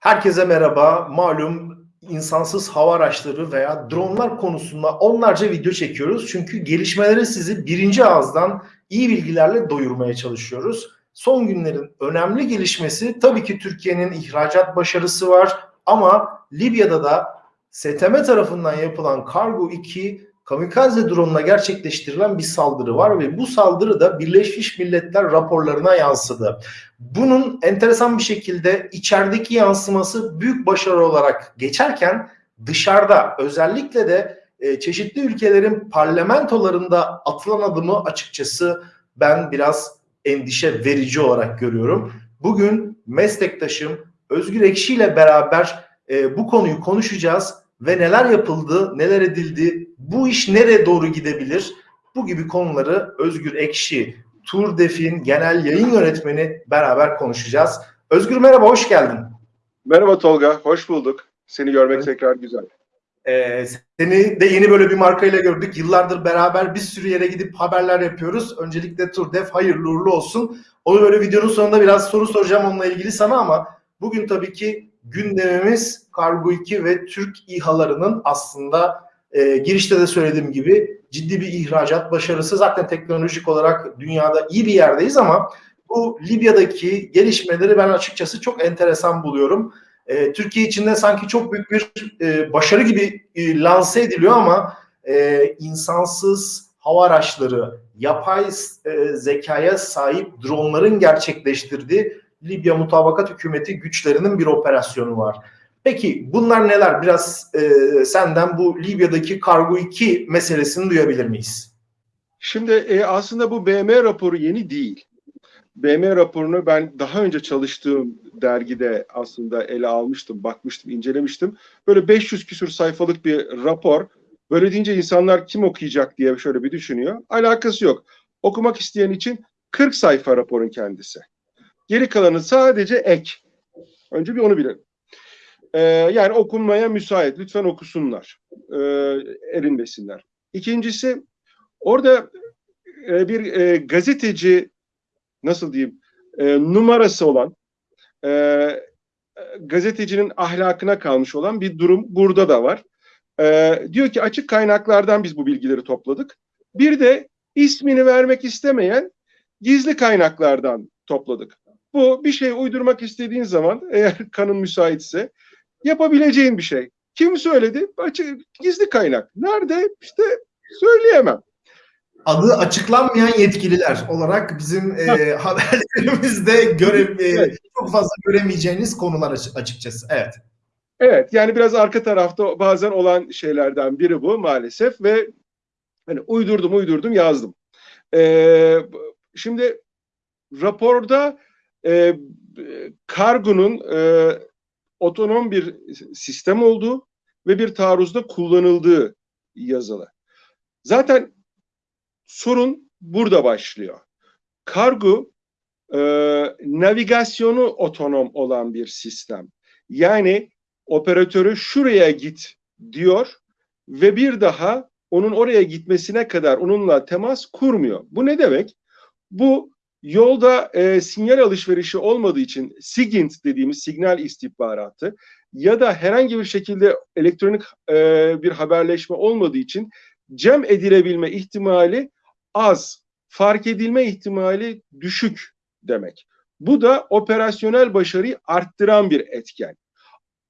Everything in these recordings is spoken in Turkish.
Herkese merhaba. Malum insansız hava araçları veya dronlar konusunda onlarca video çekiyoruz. Çünkü gelişmeleri sizi birinci ağızdan iyi bilgilerle doyurmaya çalışıyoruz. Son günlerin önemli gelişmesi tabii ki Türkiye'nin ihracat başarısı var ama Libya'da da STM tarafından yapılan Kargo 2 kamikaze drone'la gerçekleştirilen bir saldırı var ve bu saldırı da Birleşmiş Milletler raporlarına yansıdı. Bunun enteresan bir şekilde içerideki yansıması büyük başarı olarak geçerken dışarıda özellikle de e, çeşitli ülkelerin parlamentolarında atılan adımı açıkçası ben biraz endişe verici olarak görüyorum. Bugün meslektaşım Özgür Ekşi ile beraber e, bu konuyu konuşacağız ve neler yapıldı, neler edildi, bu iş nereye doğru gidebilir? Bu gibi konuları Özgür Ekşi, Turdef'in genel yayın yönetmeni beraber konuşacağız. Özgür merhaba, hoş geldin. Merhaba Tolga, hoş bulduk. Seni görmek evet. tekrar güzel. Ee, seni de yeni böyle bir markayla gördük. Yıllardır beraber bir sürü yere gidip haberler yapıyoruz. Öncelikle Turdef hayırlı uğurlu olsun. Onu böyle videonun sonunda biraz soru soracağım onunla ilgili sana ama bugün tabii ki gündemimiz Kargo 2 ve Türk İHA'larının aslında e, girişte de söylediğim gibi ciddi bir ihracat başarısı. Zaten teknolojik olarak dünyada iyi bir yerdeyiz ama bu Libya'daki gelişmeleri ben açıkçası çok enteresan buluyorum. E, Türkiye içinde sanki çok büyük bir e, başarı gibi e, lanse ediliyor ama e, insansız hava araçları, yapay e, zekaya sahip dronların gerçekleştirdiği Libya Mutabakat Hükümeti güçlerinin bir operasyonu var. Peki bunlar neler? Biraz e, senden bu Libya'daki Kargo 2 meselesini duyabilir miyiz? Şimdi e, aslında bu BM raporu yeni değil. BM raporunu ben daha önce çalıştığım dergide aslında ele almıştım, bakmıştım, incelemiştim. Böyle 500 küsür sayfalık bir rapor. Böyle deyince insanlar kim okuyacak diye şöyle bir düşünüyor. Alakası yok. Okumak isteyen için 40 sayfa raporun kendisi. Geri kalanı sadece ek. Önce bir onu bilelim. Ee, yani okunmaya müsait. Lütfen okusunlar. Ee, erinmesinler. İkincisi orada e, bir e, gazeteci nasıl diyeyim e, numarası olan e, gazetecinin ahlakına kalmış olan bir durum burada da var. E, diyor ki açık kaynaklardan biz bu bilgileri topladık. Bir de ismini vermek istemeyen gizli kaynaklardan topladık. Bu bir şey uydurmak istediğin zaman eğer kanın müsaitse yapabileceğin bir şey. Kim söyledi? Açık, gizli kaynak. Nerede? İşte söyleyemem. Adı açıklanmayan yetkililer olarak bizim e, haberlerimizde göre, e, evet. çok fazla göremeyeceğiniz konular açıkçası. Evet. Evet yani biraz arka tarafta bazen olan şeylerden biri bu maalesef ve hani uydurdum uydurdum yazdım. Ee, şimdi raporda e, kargonun e, otonom bir sistem olduğu ve bir taarruzda kullanıldığı yazılı. Zaten sorun burada başlıyor. Kargo e, navigasyonu otonom olan bir sistem. Yani operatörü şuraya git diyor ve bir daha onun oraya gitmesine kadar onunla temas kurmuyor. Bu ne demek? Bu Yolda e, sinyal alışverişi olmadığı için SIGINT dediğimiz signal istihbaratı ya da herhangi bir şekilde elektronik e, bir haberleşme olmadığı için cem edilebilme ihtimali az, fark edilme ihtimali düşük demek. Bu da operasyonel başarıyı arttıran bir etken.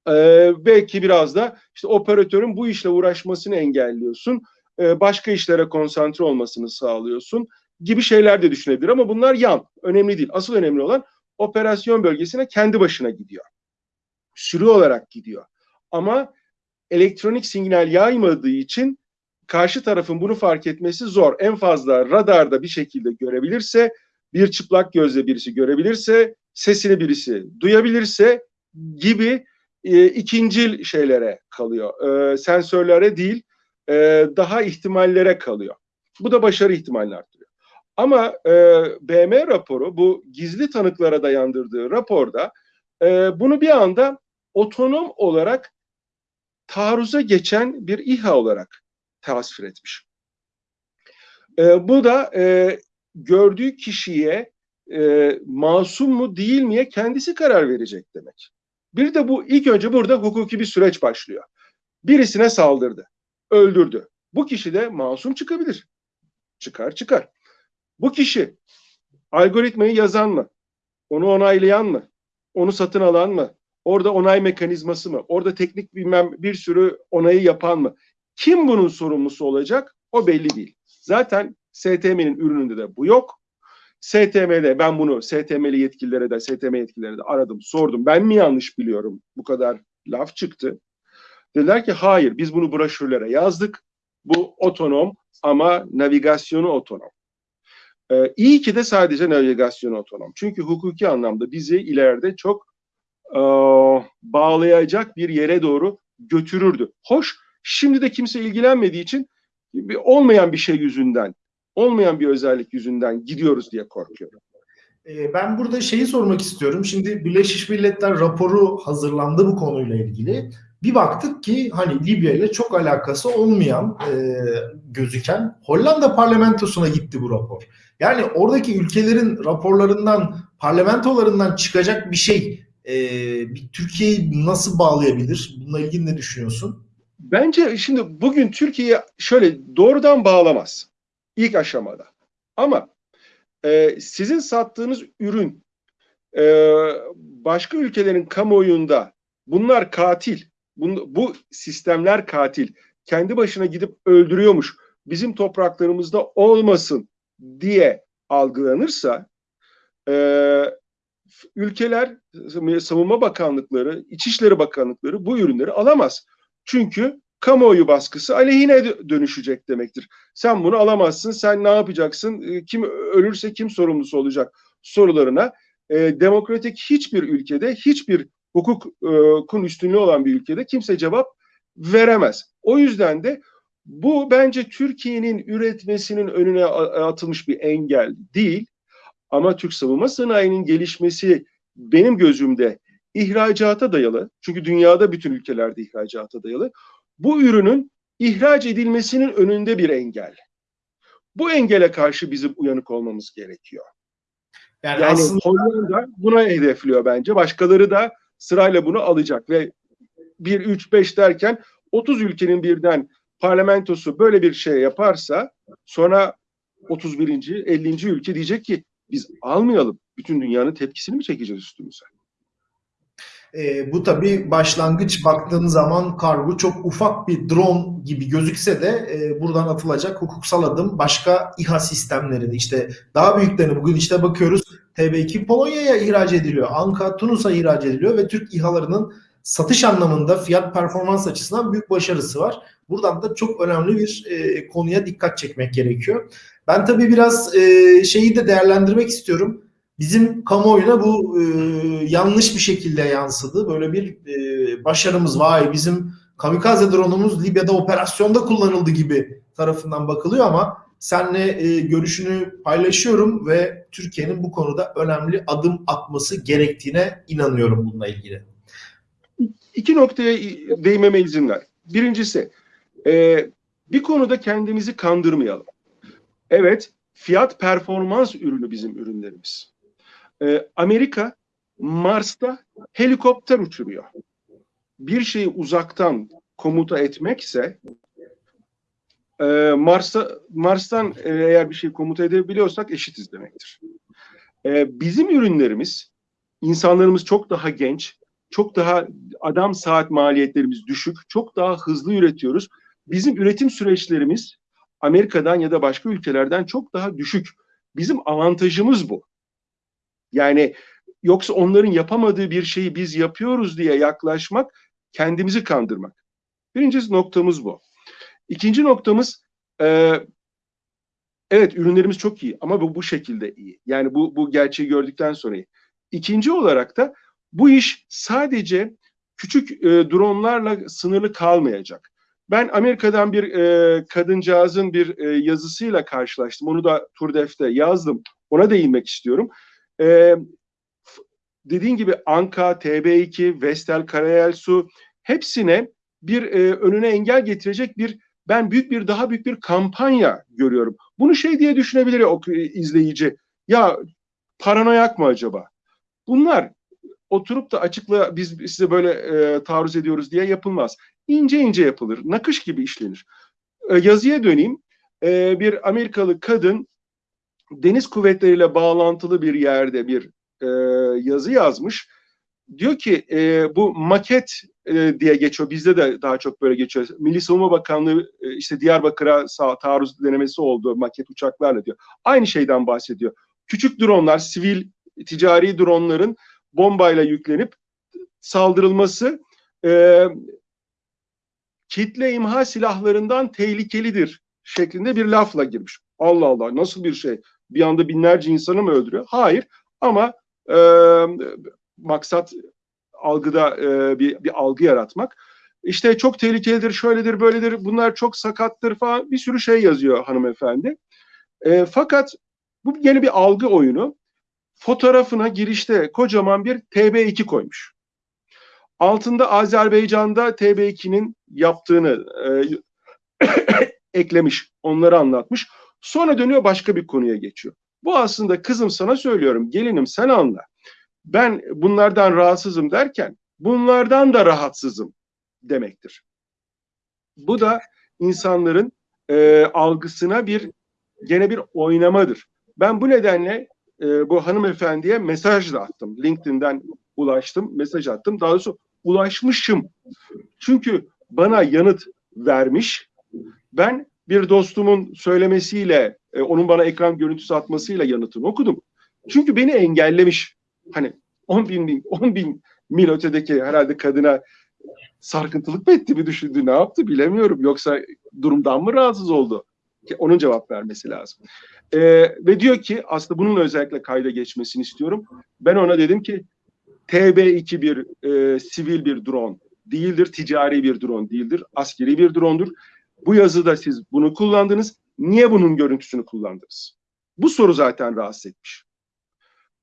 Ee, belki biraz da işte operatörün bu işle uğraşmasını engelliyorsun. Ee, başka işlere konsantre olmasını sağlıyorsun gibi şeyler de düşünebilir ama bunlar yan. Önemli değil. Asıl önemli olan operasyon bölgesine kendi başına gidiyor. Sürü olarak gidiyor. Ama elektronik sinyal yaymadığı için karşı tarafın bunu fark etmesi zor. En fazla radarda bir şekilde görebilirse, bir çıplak gözle birisi görebilirse, sesini birisi duyabilirse gibi e, ikincil şeylere kalıyor. E, sensörlere değil, e, daha ihtimallere kalıyor. Bu da başarı ihtimalini. Ama e, BM raporu bu gizli tanıklara dayandırdığı raporda e, bunu bir anda otonom olarak taarruza geçen bir İHA olarak tasvir etmiş. E, bu da e, gördüğü kişiye e, masum mu değil miye kendisi karar verecek demek. Bir de bu ilk önce burada hukuki bir süreç başlıyor. Birisine saldırdı, öldürdü. Bu kişi de masum çıkabilir. Çıkar çıkar. Bu kişi algoritmayı yazan mı? Onu onaylayan mı? Onu satın alan mı? Orada onay mekanizması mı? Orada teknik bilmem bir sürü onayı yapan mı? Kim bunun sorumlusu olacak? O belli değil. Zaten STM'nin ürününde de bu yok. STM'de ben bunu STM'li yetkililere de STM yetkililere de aradım, sordum. Ben mi yanlış biliyorum? Bu kadar laf çıktı. Dediler ki hayır biz bunu broşürlere yazdık. Bu otonom ama navigasyonu otonom. Ee, iyi ki de sadece navigasyonu otonom. Çünkü hukuki anlamda bizi ileride çok e, bağlayacak bir yere doğru götürürdü. Hoş, şimdi de kimse ilgilenmediği için olmayan bir şey yüzünden, olmayan bir özellik yüzünden gidiyoruz diye korkuyorum. Ee, Ben burada şeyi sormak istiyorum. Şimdi Birleşmiş Milletler raporu hazırlandı bu konuyla ilgili. Bir baktık ki hani Libya ile çok alakası olmayan e, gözüken Hollanda parlamentosuna gitti bu rapor. Yani oradaki ülkelerin raporlarından, parlamentolarından çıkacak bir şey e, Türkiye'yi nasıl bağlayabilir? Bununla ilgili ne düşünüyorsun? Bence şimdi bugün Türkiye şöyle doğrudan bağlamaz ilk aşamada. Ama e, sizin sattığınız ürün e, başka ülkelerin kamuoyunda bunlar katil, bun- bu sistemler katil, kendi başına gidip öldürüyormuş, bizim topraklarımızda olmasın diye algılanırsa e, ülkeler, savunma bakanlıkları, İçişleri Bakanlıkları bu ürünleri alamaz. Çünkü kamuoyu baskısı aleyhine dö- dönüşecek demektir. Sen bunu alamazsın, sen ne yapacaksın, e, kim ölürse kim sorumlusu olacak sorularına e, demokratik hiçbir ülkede, hiçbir hukukun üstünlüğü olan bir ülkede kimse cevap veremez. O yüzden de bu bence Türkiye'nin üretmesinin önüne atılmış bir engel değil. Ama Türk savunma sanayinin gelişmesi benim gözümde ihracata dayalı. Çünkü dünyada bütün ülkelerde ihracata dayalı. Bu ürünün ihraç edilmesinin önünde bir engel. Bu engele karşı bizim uyanık olmamız gerekiyor. Yani, Yani aslında Hollanda buna hedefliyor bence. Başkaları da sırayla bunu alacak ve 1, 3, 5 derken 30 ülkenin birden parlamentosu böyle bir şey yaparsa sonra 31. 50. ülke diyecek ki biz almayalım. Bütün dünyanın tepkisini mi çekeceğiz üstümüze? E, bu tabii başlangıç baktığın zaman kargo çok ufak bir drone gibi gözükse de e, buradan atılacak hukuksal adım başka İHA sistemlerini işte daha büyüklerini bugün işte bakıyoruz TB2 Polonya'ya ihraç ediliyor. Anka Tunus'a ihraç ediliyor ve Türk İHA'larının satış anlamında fiyat performans açısından büyük başarısı var. Buradan da çok önemli bir e, konuya dikkat çekmek gerekiyor. Ben tabii biraz e, şeyi de değerlendirmek istiyorum bizim kamuoyuna bu e, yanlış bir şekilde yansıdı. Böyle bir e, başarımız vay bizim kamikaze drone'umuz Libya'da operasyonda kullanıldı gibi tarafından bakılıyor ama senle e, görüşünü paylaşıyorum ve Türkiye'nin bu konuda önemli adım atması gerektiğine inanıyorum bununla ilgili. İki noktaya değinmeme izin ver. Birincisi, e, bir konuda kendimizi kandırmayalım. Evet, fiyat performans ürünü bizim ürünlerimiz. E, Amerika Mars'ta helikopter uçuruyor. Bir şeyi uzaktan komuta etmekse e, Mars'ta Mars'tan e, eğer bir şey komuta edebiliyorsak eşitiz demektir. E, bizim ürünlerimiz, insanlarımız çok daha genç, çok daha adam saat maliyetlerimiz düşük, çok daha hızlı üretiyoruz. Bizim üretim süreçlerimiz Amerika'dan ya da başka ülkelerden çok daha düşük. Bizim avantajımız bu. Yani yoksa onların yapamadığı bir şeyi biz yapıyoruz diye yaklaşmak kendimizi kandırmak. Birinci noktamız bu. İkinci noktamız e, evet ürünlerimiz çok iyi ama bu bu şekilde iyi. Yani bu bu gerçeği gördükten sonra iyi. İkinci olarak da bu iş sadece küçük e, dronlarla sınırlı kalmayacak. Ben Amerika'dan bir e, kadıncağızın bir e, yazısıyla karşılaştım. Onu da Turdef'te yazdım. Ona değinmek istiyorum. E, dediğin gibi Anka, TB2, Vestel, Karayel Su hepsine bir e, önüne engel getirecek bir ben büyük bir daha büyük bir kampanya görüyorum. Bunu şey diye düşünebilir o izleyici. Ya paranoyak mı acaba? Bunlar oturup da açıkla biz size böyle e, taarruz ediyoruz diye yapılmaz. İnce ince yapılır. Nakış gibi işlenir. E, yazıya döneyim. E, bir Amerikalı kadın deniz kuvvetleriyle bağlantılı bir yerde bir e, yazı yazmış. Diyor ki e, bu maket e, diye geçiyor. Bizde de daha çok böyle geçiyor. Milli Savunma Bakanlığı e, işte Diyarbakır'a sağ, taarruz denemesi oldu maket uçaklarla diyor. Aynı şeyden bahsediyor. Küçük dronlar, sivil ticari dronların bombayla yüklenip saldırılması e, kitle imha silahlarından tehlikelidir şeklinde bir lafla girmiş. Allah Allah nasıl bir şey? Bir anda binlerce insanı mı öldürüyor? Hayır ama e, maksat algıda e, bir, bir algı yaratmak. İşte çok tehlikelidir, şöyledir, böyledir, bunlar çok sakattır falan bir sürü şey yazıyor hanımefendi. E, fakat bu yeni bir algı oyunu. Fotoğrafına girişte kocaman bir TB2 koymuş. Altında Azerbaycan'da TB2'nin yaptığını e, eklemiş, onları anlatmış. Sonra dönüyor başka bir konuya geçiyor. Bu aslında kızım sana söylüyorum, gelinim sen anla. Ben bunlardan rahatsızım derken bunlardan da rahatsızım demektir. Bu da insanların e, algısına bir gene bir oynamadır. Ben bu nedenle e, bu hanımefendiye mesaj da attım. LinkedIn'den ulaştım, mesaj attım. Daha doğrusu ulaşmışım. Çünkü bana yanıt vermiş. Ben bir dostumun söylemesiyle, e, onun bana ekran görüntüsü atmasıyla yanıtını okudum. Çünkü beni engellemiş. Hani 10 bin, 10 bin mil ötedeki herhalde kadına sarkıntılık mı etti bir düşündü ne yaptı bilemiyorum. Yoksa durumdan mı rahatsız oldu? Onun cevap vermesi lazım. Ee, ve diyor ki aslında bunun özellikle kayda geçmesini istiyorum. Ben ona dedim ki TB2 bir e, sivil bir drone değildir, ticari bir drone değildir, askeri bir dronedur. Bu yazıda siz bunu kullandınız. Niye bunun görüntüsünü kullandınız? Bu soru zaten rahatsız etmiş.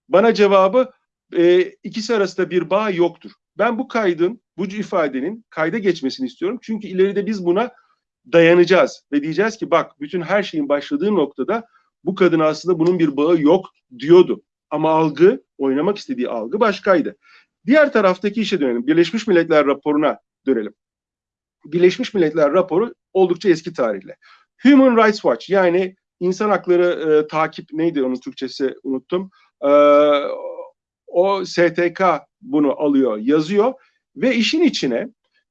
Bana cevabı e, ikisi arasında bir bağ yoktur. Ben bu kaydın, bu ifadenin kayda geçmesini istiyorum. Çünkü ileride biz buna dayanacağız ve diyeceğiz ki bak bütün her şeyin başladığı noktada bu kadın aslında bunun bir bağı yok diyordu. Ama algı, oynamak istediği algı başkaydı. Diğer taraftaki işe dönelim. Birleşmiş Milletler raporuna dönelim. Birleşmiş Milletler raporu oldukça eski tarihli. Human Rights Watch yani insan hakları e, takip neydi onun Türkçesi unuttum. E, o STK bunu alıyor, yazıyor ve işin içine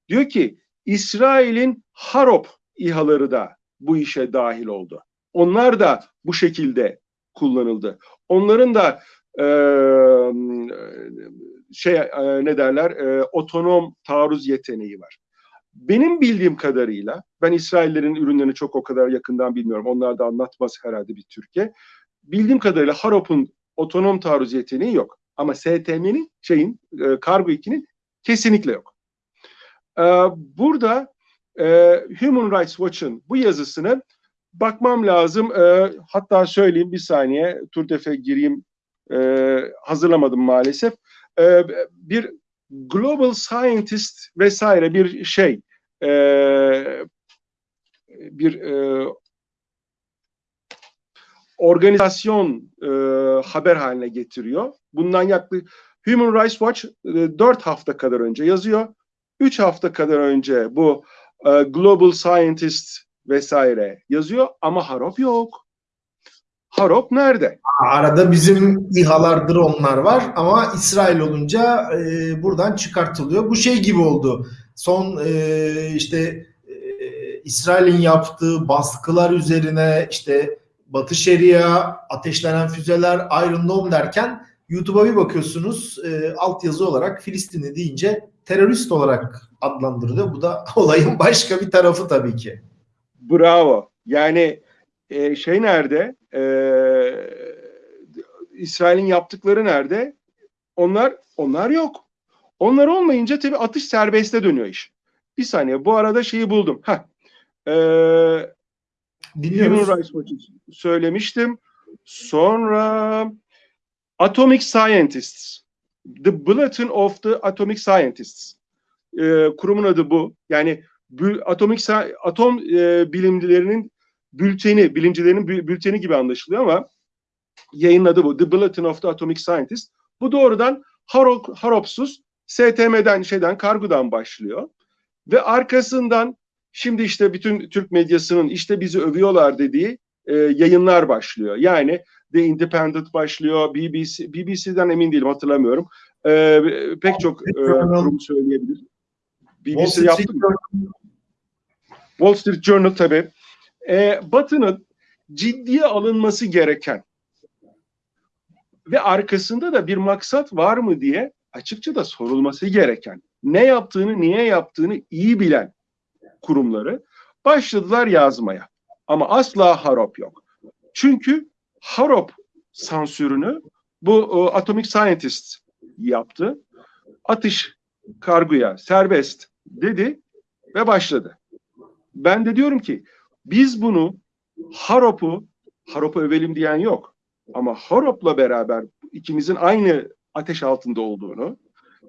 diyor ki İsrail'in Harop İHA'ları da bu işe dahil oldu. Onlar da bu şekilde kullanıldı. Onların da e, şey e, ne derler e, otonom taarruz yeteneği var. Benim bildiğim kadarıyla ben İsraillerin ürünlerini çok o kadar yakından bilmiyorum. Onlar da anlatmaz herhalde bir Türkiye. Bildiğim kadarıyla Harop'un otonom taarruz yeteneği yok. Ama STM'nin şeyin e, Kargo 2'nin kesinlikle yok. E, burada e, Human Rights Watch'ın bu yazısını bakmam lazım. E, hatta söyleyeyim bir saniye. Turtef'e gireyim. E, hazırlamadım maalesef. E, bir Global Scientist vesaire bir şey e, bir e, organizasyon e, haber haline getiriyor. Bundan yaklaşık Human Rights Watch e, 4 hafta kadar önce yazıyor. 3 hafta kadar önce bu e, Global Scientist vesaire yazıyor ama Harop yok. Harop nerede? Arada bizim İHA'lar, dronlar var ama İsrail olunca e, buradan çıkartılıyor. Bu şey gibi oldu. Son e, işte e, İsrail'in yaptığı baskılar üzerine işte Batı Şeria, ateşlenen füzeler, Iron Dome derken YouTube'a bir bakıyorsunuz e, altyazı olarak Filistinli deyince terörist olarak adlandırılıyor. Bu da olayın başka bir tarafı tabii ki. Bravo. Yani e, şey nerede? E, İsrail'in yaptıkları nerede? Onlar onlar yok. Onlar olmayınca tabii atış serbeste dönüyor iş. Bir saniye bu arada şeyi buldum. Heh. E, Dinliyoruz. Human Rights Watch'ı söylemiştim. Sonra Atomic Scientists. The Bulletin of the Atomic Scientists. E, kurumun adı bu. Yani bü, atomik atom e, bilimcilerinin bülteni, bilimcilerin bü, bülteni gibi anlaşılıyor ama yayın adı bu. The Bulletin of the Atomic Scientists. Bu doğrudan Harop, Haropsuz STM'den şeyden kargodan başlıyor ve arkasından şimdi işte bütün Türk medyasının işte bizi övüyorlar dediği e, yayınlar başlıyor. Yani The Independent başlıyor, BBC, BBC'den emin değilim hatırlamıyorum. E, pek çok e, kurum söyleyebilir. BBC yaptı? Wall Street Journal tabii. E, Batı'nın ciddiye alınması gereken ve arkasında da bir maksat var mı diye açıkça da sorulması gereken, ne yaptığını, niye yaptığını iyi bilen kurumları başladılar yazmaya. Ama asla harop yok. Çünkü harop sansürünü bu o, Atomic Scientist yaptı. Atış kargoya serbest dedi ve başladı. Ben de diyorum ki biz bunu Harop'u, Harop'u övelim diyen yok. Ama Harop'la beraber ikimizin aynı ateş altında olduğunu,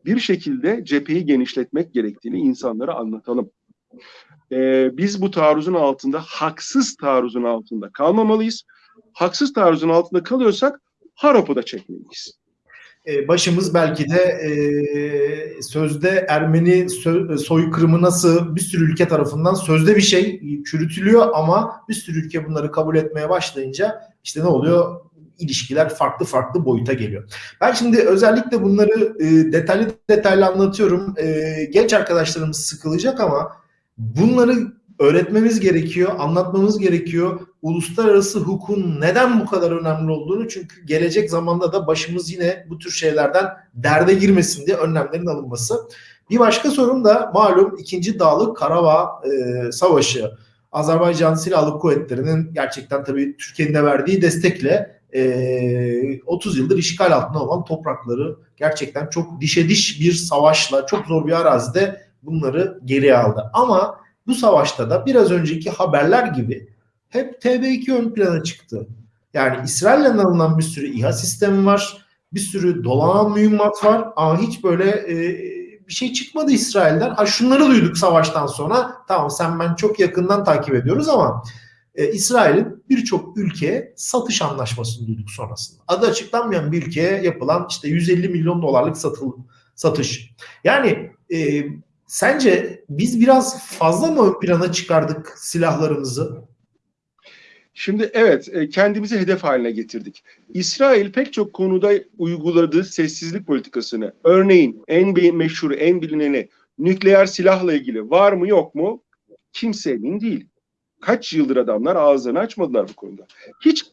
bir şekilde cepheyi genişletmek gerektiğini insanlara anlatalım. Ee, biz bu taarruzun altında, haksız taarruzun altında kalmamalıyız. Haksız taarruzun altında kalıyorsak Harop'u da çekmeliyiz. Ee, başımız belki de e, sözde Ermeni sö- soykırımı nasıl bir sürü ülke tarafından sözde bir şey çürütülüyor ama bir sürü ülke bunları kabul etmeye başlayınca işte ne oluyor? ilişkiler farklı farklı boyuta geliyor. Ben şimdi özellikle bunları e, detaylı detaylı anlatıyorum. E, genç arkadaşlarımız sıkılacak ama bunları öğretmemiz gerekiyor, anlatmamız gerekiyor. Uluslararası hukukun neden bu kadar önemli olduğunu çünkü gelecek zamanda da başımız yine bu tür şeylerden derde girmesin diye önlemlerin alınması. Bir başka sorun da malum 2. Dağlık Karabağ e, Savaşı. Azerbaycan Silahlı Kuvvetleri'nin gerçekten tabii Türkiye'nin de verdiği destekle e, 30 yıldır işgal altında olan toprakları gerçekten çok dişe diş bir savaşla çok zor bir arazide bunları geri aldı. Ama bu savaşta da biraz önceki haberler gibi hep TB2 ön plana çıktı. Yani İsrail'den alınan bir sürü İHA sistemi var. Bir sürü dolanan mühimmat var ama hiç böyle e, bir şey çıkmadı İsrail'den. Ha şunları duyduk savaştan sonra. Tamam sen ben çok yakından takip ediyoruz ama e, İsrail'in birçok ülkeye satış anlaşmasını duyduk sonrasında. Adı açıklanmayan bir ülkeye yapılan işte 150 milyon dolarlık satıl, satış. Yani e, sence biz biraz fazla mı ön plana çıkardık silahlarımızı? Şimdi evet e, kendimizi hedef haline getirdik. İsrail pek çok konuda uyguladığı sessizlik politikasını örneğin en meşhur, en bilineni nükleer silahla ilgili var mı yok mu kimse emin değil. Kaç yıldır adamlar ağızlarını açmadılar bu konuda. Hiç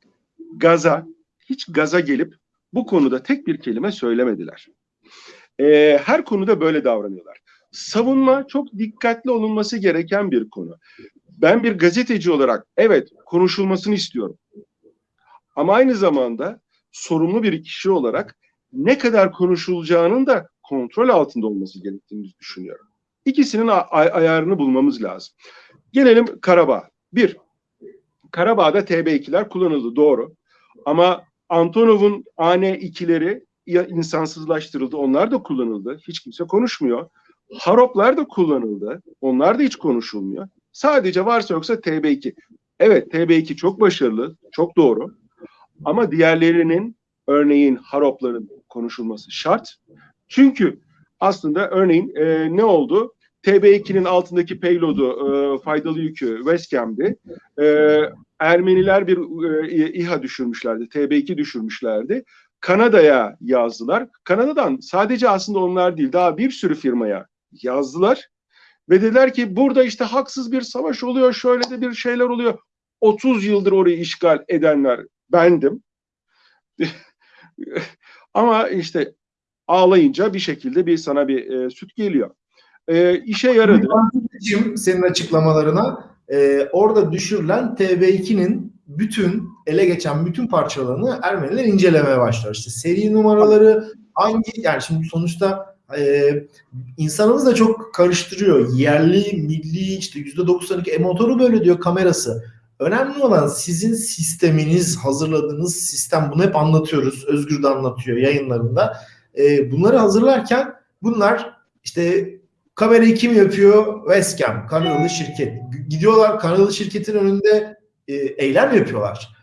gaza, hiç gaza gelip bu konuda tek bir kelime söylemediler. Ee, her konuda böyle davranıyorlar. Savunma çok dikkatli olunması gereken bir konu. Ben bir gazeteci olarak evet konuşulmasını istiyorum. Ama aynı zamanda sorumlu bir kişi olarak ne kadar konuşulacağının da kontrol altında olması gerektiğini düşünüyorum. İkisinin ay- ayarını bulmamız lazım. Gelelim Karabağ. Bir, Karabağ'da TB2'ler kullanıldı doğru. Ama Antonov'un AN2'leri insansızlaştırıldı. Onlar da kullanıldı. Hiç kimse konuşmuyor. Haroplar da kullanıldı. Onlar da hiç konuşulmuyor. Sadece varsa yoksa TB2. Evet TB2 çok başarılı, çok doğru. Ama diğerlerinin örneğin Haropların konuşulması şart. Çünkü aslında örneğin e, ne oldu? TB2'nin altındaki payload'u, e, faydalı yükü Westcam'di. E, Ermeniler bir e, İHA düşürmüşlerdi, TB2 düşürmüşlerdi. Kanada'ya yazdılar. Kanada'dan sadece aslında onlar değil, daha bir sürü firmaya yazdılar. Ve dediler ki burada işte haksız bir savaş oluyor, şöyle de bir şeyler oluyor. 30 yıldır orayı işgal edenler bendim. Ama işte ağlayınca bir şekilde bir sana bir e, süt geliyor e, işe yaradı. Senin açıklamalarına e, orada düşürülen TB2'nin bütün ele geçen bütün parçalarını Ermeniler incelemeye başlar. İşte seri numaraları hangi yani şimdi sonuçta e, insanımız da çok karıştırıyor. Yerli, milli işte %92 e motoru böyle diyor kamerası. Önemli olan sizin sisteminiz, hazırladığınız sistem. Bunu hep anlatıyoruz. Özgür de anlatıyor yayınlarında. E, bunları hazırlarken bunlar işte Kamerayı kim yapıyor? Westcam, Kanadalı şirket. Gidiyorlar Kanadalı şirketin önünde e, eylem yapıyorlar.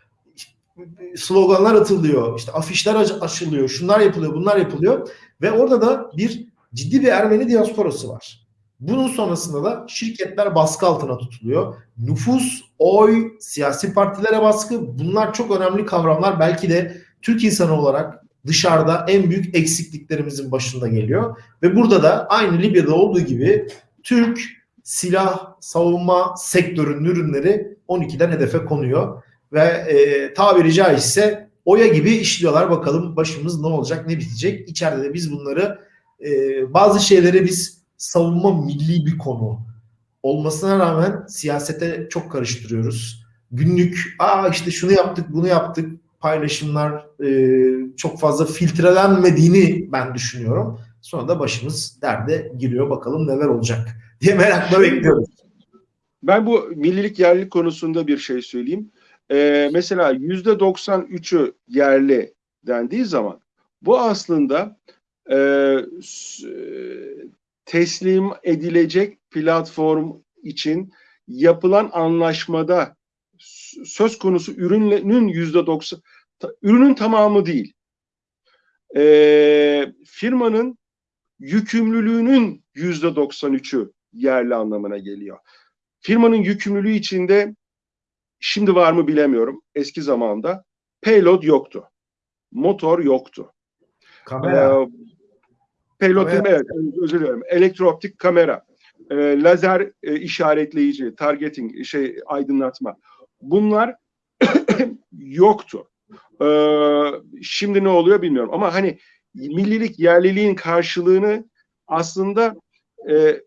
Sloganlar atılıyor, işte afişler açılıyor, şunlar yapılıyor, bunlar yapılıyor. Ve orada da bir ciddi bir Ermeni diasporası var. Bunun sonrasında da şirketler baskı altına tutuluyor. Nüfus, oy, siyasi partilere baskı bunlar çok önemli kavramlar. Belki de Türk insanı olarak dışarıda en büyük eksikliklerimizin başında geliyor. Ve burada da aynı Libya'da olduğu gibi Türk silah savunma sektörünün ürünleri 12'den hedefe konuyor. Ve e, tabiri caizse oya gibi işliyorlar. Bakalım başımız ne olacak ne bitecek. İçeride de biz bunları e, bazı şeyleri biz savunma milli bir konu olmasına rağmen siyasete çok karıştırıyoruz. Günlük aa işte şunu yaptık bunu yaptık paylaşımlar e, çok fazla filtrelenmediğini ben düşünüyorum. Sonra da başımız derde giriyor bakalım neler olacak diye merakla bekliyoruz. Ben bu millilik yerlilik konusunda bir şey söyleyeyim. Ee, mesela yüzde 93'ü yerli dendiği zaman bu aslında e, teslim edilecek platform için yapılan anlaşmada söz konusu ürünün yüzde 90 ürünün tamamı değil. E, firmanın yükümlülüğünün yüzde 93'ü yerli anlamına geliyor. Firmanın yükümlülüğü içinde şimdi var mı bilemiyorum. Eski zamanda payload yoktu. Motor yoktu. Kamera. Ee, payload Kamera. evet, özür dilerim. Elektrooptik kamera, e, lazer e, işaretleyici, targeting, şey aydınlatma. Bunlar yoktu. Ee, şimdi ne oluyor bilmiyorum. Ama hani millilik, yerliliğin karşılığını aslında e,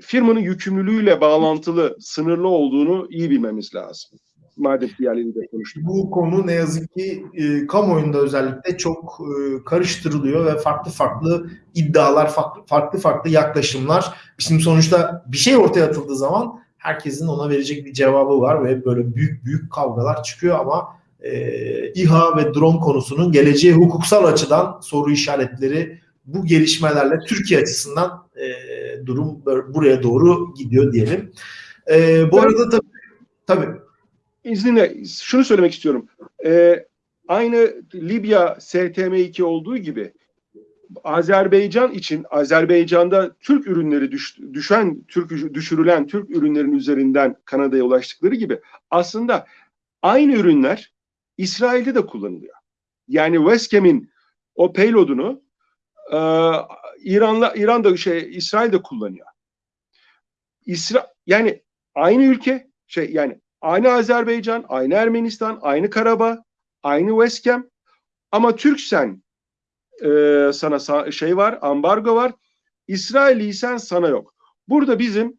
firmanın yükümlülüğüyle bağlantılı, sınırlı olduğunu iyi bilmemiz lazım. Madem de konuştuk. Bu konu ne yazık ki e, kamuoyunda özellikle çok e, karıştırılıyor ve farklı farklı iddialar, farklı farklı, farklı yaklaşımlar. Şimdi sonuçta bir şey ortaya atıldığı zaman herkesin ona verecek bir cevabı var ve böyle büyük büyük kavgalar çıkıyor ama e, İHA ve drone konusunun geleceği hukuksal açıdan soru işaretleri bu gelişmelerle Türkiye açısından e, durum buraya doğru gidiyor diyelim. E, bu Ben- arada tabii, tabii İzninle şunu söylemek istiyorum. Ee, aynı Libya STM2 olduğu gibi Azerbaycan için Azerbaycan'da Türk ürünleri düş, düşen Türk düşürülen Türk ürünlerin üzerinden Kanada'ya ulaştıkları gibi aslında aynı ürünler İsrail'de de kullanılıyor. Yani Westcam'in o payload'unu e, İran'la İran'da şey İsrail'de kullanıyor. İsra yani aynı ülke şey yani aynı Azerbaycan, aynı Ermenistan, aynı Karabağ, aynı Westcam ama Türksen e, sana sa- şey var, ambargo var. İsrailliysen sana yok. Burada bizim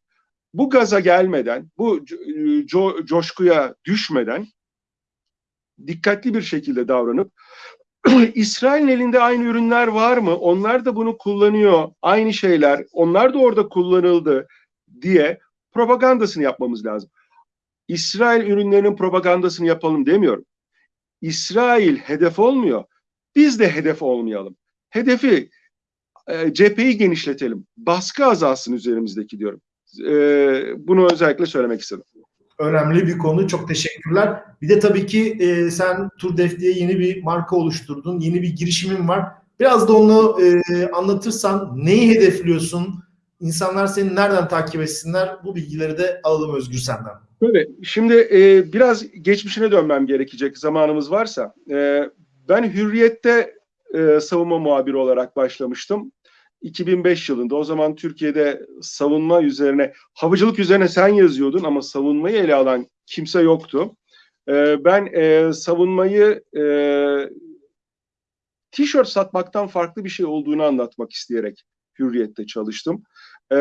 bu gaza gelmeden, bu co- co- coşkuya düşmeden dikkatli bir şekilde davranıp İsrail'in elinde aynı ürünler var mı? Onlar da bunu kullanıyor. Aynı şeyler. Onlar da orada kullanıldı diye propagandasını yapmamız lazım. İsrail ürünlerinin propagandasını yapalım demiyorum. İsrail hedef olmuyor. Biz de hedef olmayalım. Hedefi e, cepheyi genişletelim. Baskı azalsın üzerimizdeki diyorum. E, bunu özellikle söylemek istedim. Önemli bir konu. Çok teşekkürler. Bir de tabii ki e, sen Turdef diye yeni bir marka oluşturdun. Yeni bir girişimin var. Biraz da onu e, anlatırsan neyi hedefliyorsun? İnsanlar seni nereden takip etsinler? Bu bilgileri de alalım Özgür senden. Böyle. Şimdi e, biraz geçmişine dönmem gerekecek zamanımız varsa. E, ben Hürriyet'te e, savunma muhabiri olarak başlamıştım. 2005 yılında o zaman Türkiye'de savunma üzerine, havacılık üzerine sen yazıyordun ama savunmayı ele alan kimse yoktu. E, ben e, savunmayı e, tişört satmaktan farklı bir şey olduğunu anlatmak isteyerek Hürriyet'te çalıştım. E,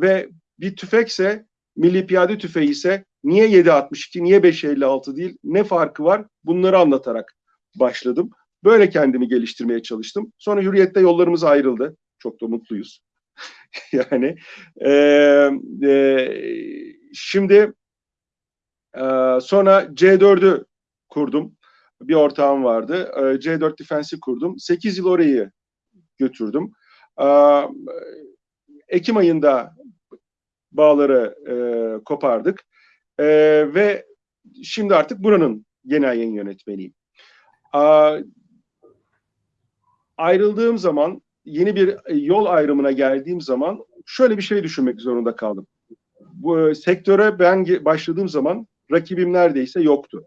ve bir tüfekse Milli Piyade Tüfeği ise niye 7.62, niye 5.56 değil, ne farkı var bunları anlatarak başladım. Böyle kendimi geliştirmeye çalıştım. Sonra Hürriyet'te yollarımız ayrıldı. Çok da mutluyuz. yani e, e, şimdi e, sonra C4'ü kurdum. Bir ortağım vardı. E, C4 Defense'i kurdum. 8 yıl orayı götürdüm. E, Ekim ayında bağları e, kopardık. E, ve şimdi artık buranın genel yayın yönetmeniyim. A, ayrıldığım zaman yeni bir e, yol ayrımına geldiğim zaman şöyle bir şey düşünmek zorunda kaldım. Bu e, sektöre ben başladığım zaman rakibim neredeyse yoktu.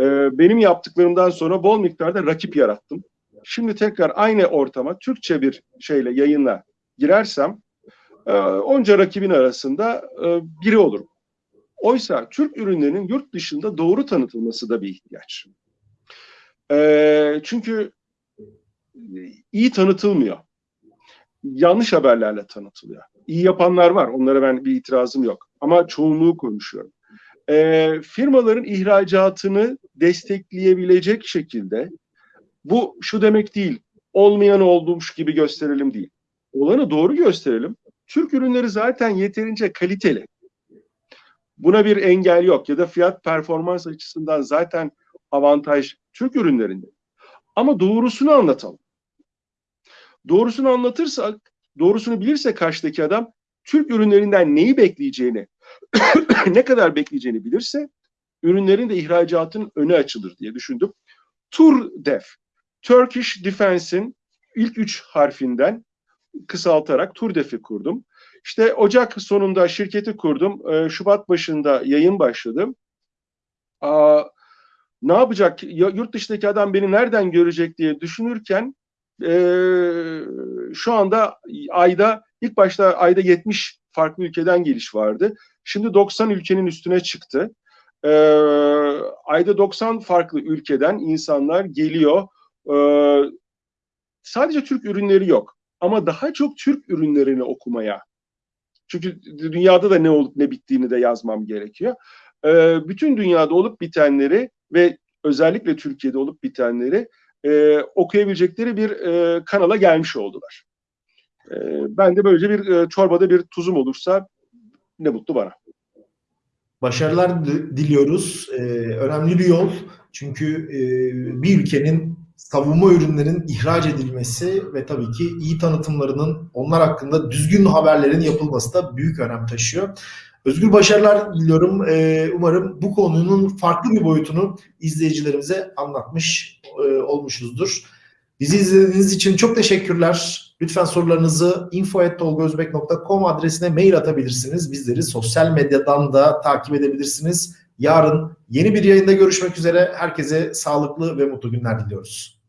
E, benim yaptıklarımdan sonra bol miktarda rakip yarattım. Şimdi tekrar aynı ortama Türkçe bir şeyle yayınla girersem onca rakibin arasında biri olurum. Oysa Türk ürünlerinin yurt dışında doğru tanıtılması da bir ihtiyaç. çünkü iyi tanıtılmıyor. Yanlış haberlerle tanıtılıyor. İyi yapanlar var. Onlara ben bir itirazım yok. Ama çoğunluğu konuşuyorum. E, firmaların ihracatını destekleyebilecek şekilde bu şu demek değil. Olmayan olmuş gibi gösterelim değil. Olanı doğru gösterelim. Türk ürünleri zaten yeterince kaliteli. Buna bir engel yok ya da fiyat performans açısından zaten avantaj Türk ürünlerinde. Ama doğrusunu anlatalım. Doğrusunu anlatırsak, doğrusunu bilirse karşıdaki adam Türk ürünlerinden neyi bekleyeceğini, ne kadar bekleyeceğini bilirse ürünlerin de ihracatın önü açılır diye düşündüm. TURDEF, Turkish Defense'in ilk üç harfinden kısaltarak TURDEF'i kurdum. İşte Ocak sonunda şirketi kurdum. Ee, Şubat başında yayın başladım. Ne yapacak? Yurt dışındaki adam beni nereden görecek diye düşünürken e, şu anda ayda ilk başta ayda 70 farklı ülkeden geliş vardı. Şimdi 90 ülkenin üstüne çıktı. E, ayda 90 farklı ülkeden insanlar geliyor. E, sadece Türk ürünleri yok ama daha çok Türk ürünlerini okumaya. Çünkü dünyada da ne olup ne bittiğini de yazmam gerekiyor. E, bütün dünyada olup bitenleri ve özellikle Türkiye'de olup bitenleri e, okuyabilecekleri bir e, kanala gelmiş oldular. E, ben de böylece bir e, çorbada bir tuzum olursa ne mutlu bana. Başarılar diliyoruz. Ee, önemli bir yol. Çünkü e, bir ülkenin savunma ürünlerin ihraç edilmesi ve tabii ki iyi tanıtımlarının onlar hakkında düzgün haberlerin yapılması da büyük önem taşıyor. Özgür başarılar diliyorum. Ee, umarım bu konunun farklı bir boyutunu izleyicilerimize anlatmış e, olmuşuzdur. Bizi izlediğiniz için çok teşekkürler. Lütfen sorularınızı info.tolgozbek.com adresine mail atabilirsiniz. Bizleri sosyal medyadan da takip edebilirsiniz. Yarın yeni bir yayında görüşmek üzere. Herkese sağlıklı ve mutlu günler diliyoruz.